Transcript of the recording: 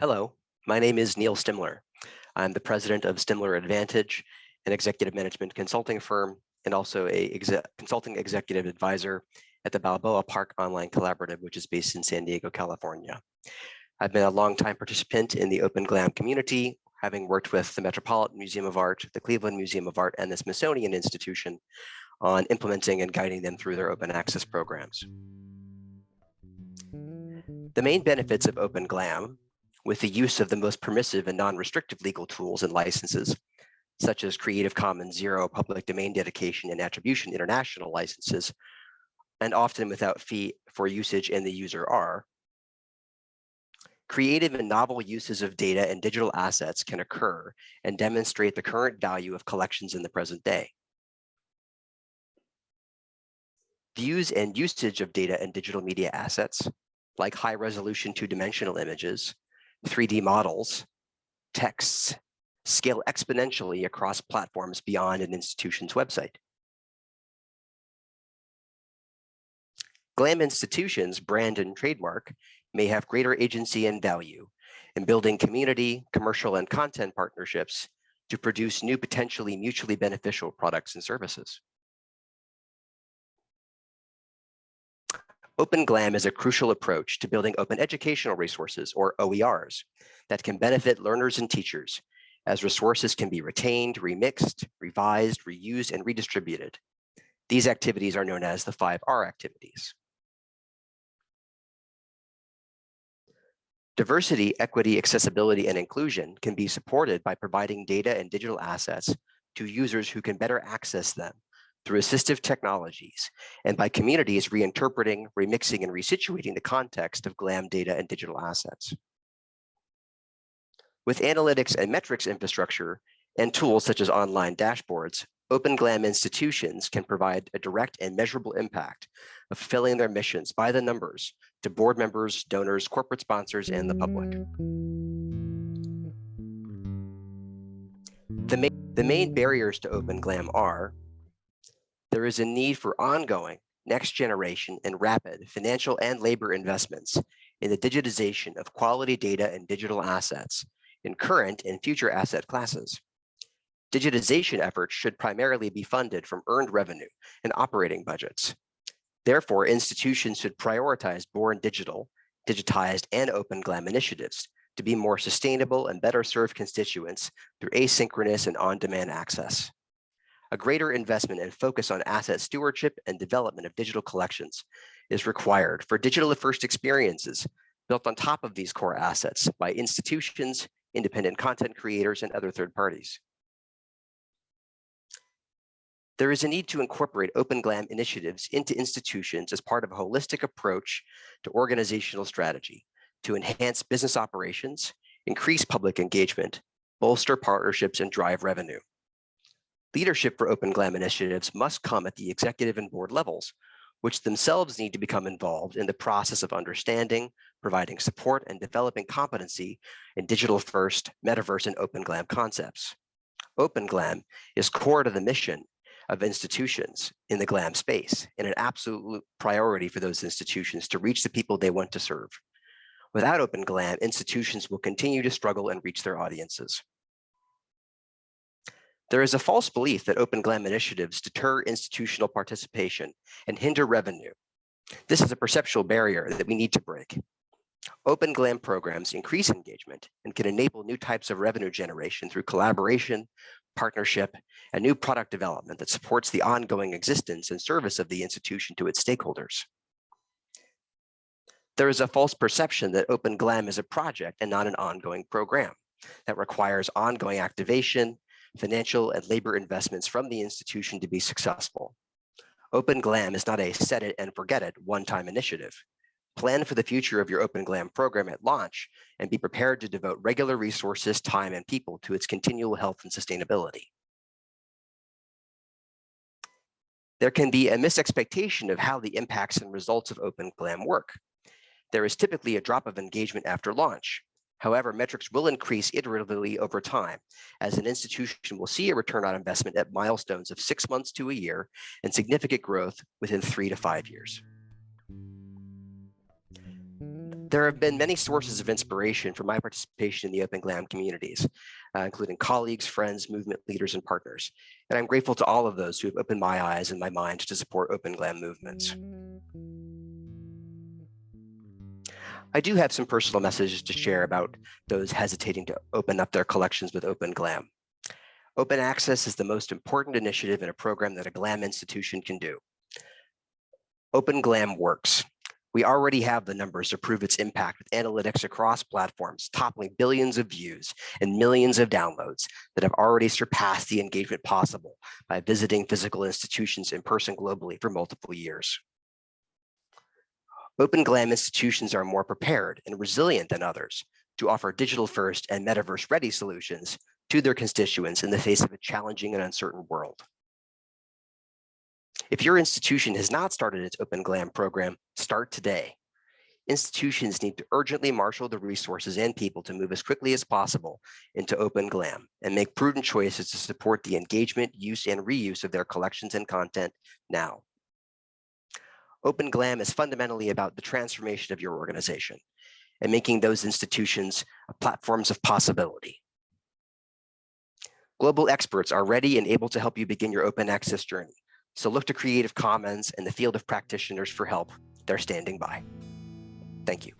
Hello, my name is Neal Stimler. I'm the president of Stimler Advantage, an executive management consulting firm, and also a exe consulting executive advisor at the Balboa Park Online Collaborative, which is based in San Diego, California. I've been a longtime participant in the Open GLAM community, having worked with the Metropolitan Museum of Art, the Cleveland Museum of Art, and the Smithsonian Institution on implementing and guiding them through their open access programs. The main benefits of Open GLAM, with the use of the most permissive and non-restrictive legal tools and licenses, such as Creative Commons Zero public domain dedication and attribution international licenses, and often without fee for usage in the user are, creative and novel uses of data and digital assets can occur and demonstrate the current value of collections in the present day. Views and usage of data and digital media assets, like high resolution two-dimensional images, 3D models, texts, scale exponentially across platforms beyond an institution's website. GLAM institutions, brand and trademark, may have greater agency and value in building community, commercial, and content partnerships to produce new potentially mutually beneficial products and services. Open GLAM is a crucial approach to building open educational resources, or OERs, that can benefit learners and teachers, as resources can be retained, remixed, revised, reused, and redistributed. These activities are known as the 5R activities. Diversity, equity, accessibility, and inclusion can be supported by providing data and digital assets to users who can better access them through assistive technologies and by communities reinterpreting, remixing, and resituating the context of GLAM data and digital assets. With analytics and metrics infrastructure and tools such as online dashboards, Open GLAM institutions can provide a direct and measurable impact of fulfilling their missions by the numbers to board members, donors, corporate sponsors, and the public. The main, the main barriers to Open GLAM are, there is a need for ongoing, next generation, and rapid financial and labor investments in the digitization of quality data and digital assets in current and future asset classes. Digitization efforts should primarily be funded from earned revenue and operating budgets. Therefore, institutions should prioritize born digital, digitized, and open GLAM initiatives to be more sustainable and better serve constituents through asynchronous and on-demand access. A greater investment and focus on asset stewardship and development of digital collections is required for digital first experiences built on top of these core assets by institutions, independent content creators, and other third parties. There is a need to incorporate Open GLAM initiatives into institutions as part of a holistic approach to organizational strategy to enhance business operations, increase public engagement, bolster partnerships, and drive revenue. Leadership for Open GLAM initiatives must come at the executive and board levels, which themselves need to become involved in the process of understanding, providing support, and developing competency in digital first, metaverse, and Open GLAM concepts. Open GLAM is core to the mission of institutions in the GLAM space and an absolute priority for those institutions to reach the people they want to serve. Without Open GLAM, institutions will continue to struggle and reach their audiences. There is a false belief that Open GLAM initiatives deter institutional participation and hinder revenue. This is a perceptual barrier that we need to break. Open GLAM programs increase engagement and can enable new types of revenue generation through collaboration, partnership, and new product development that supports the ongoing existence and service of the institution to its stakeholders. There is a false perception that Open GLAM is a project and not an ongoing program that requires ongoing activation, financial and labor investments from the institution to be successful. Open GLAM is not a set it and forget it one-time initiative. Plan for the future of your Open GLAM program at launch and be prepared to devote regular resources, time, and people to its continual health and sustainability. There can be a misexpectation of how the impacts and results of Open GLAM work. there is typically a drop of engagement after launch. However, metrics will increase iteratively over time as an institution will see a return on investment at milestones of six months to a year and significant growth within three to five years. There have been many sources of inspiration for my participation in the Open GLAM communities, uh, including colleagues, friends, movement leaders, and partners. And I'm grateful to all of those who have opened my eyes and my mind to support Open GLAM movements. I do have some personal messages to share about those hesitating to open up their collections with Open GLAM. Open access is the most important initiative in a program that a GLAM institution can do. Open GLAM works. We already have the numbers to prove its impact with analytics across platforms, toppling billions of views and millions of downloads that have already surpassed the engagement possible by visiting physical institutions in person globally for multiple years. Open GLAM institutions are more prepared and resilient than others to offer digital first and metaverse ready solutions to their constituents in the face of a challenging and uncertain world. If your institution has not started its Open GLAM program, start today. Institutions need to urgently marshal the resources and people to move as quickly as possible into Open GLAM and make prudent choices to support the engagement, use, and reuse of their collections and content now. Open GLAM is fundamentally about the transformation of your organization and making those institutions uh, platforms of possibility. Global experts are ready and able to help you begin your open access journey. So look to Creative Commons and the field of practitioners for help. They're standing by. Thank you.